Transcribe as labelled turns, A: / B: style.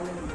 A: Amén.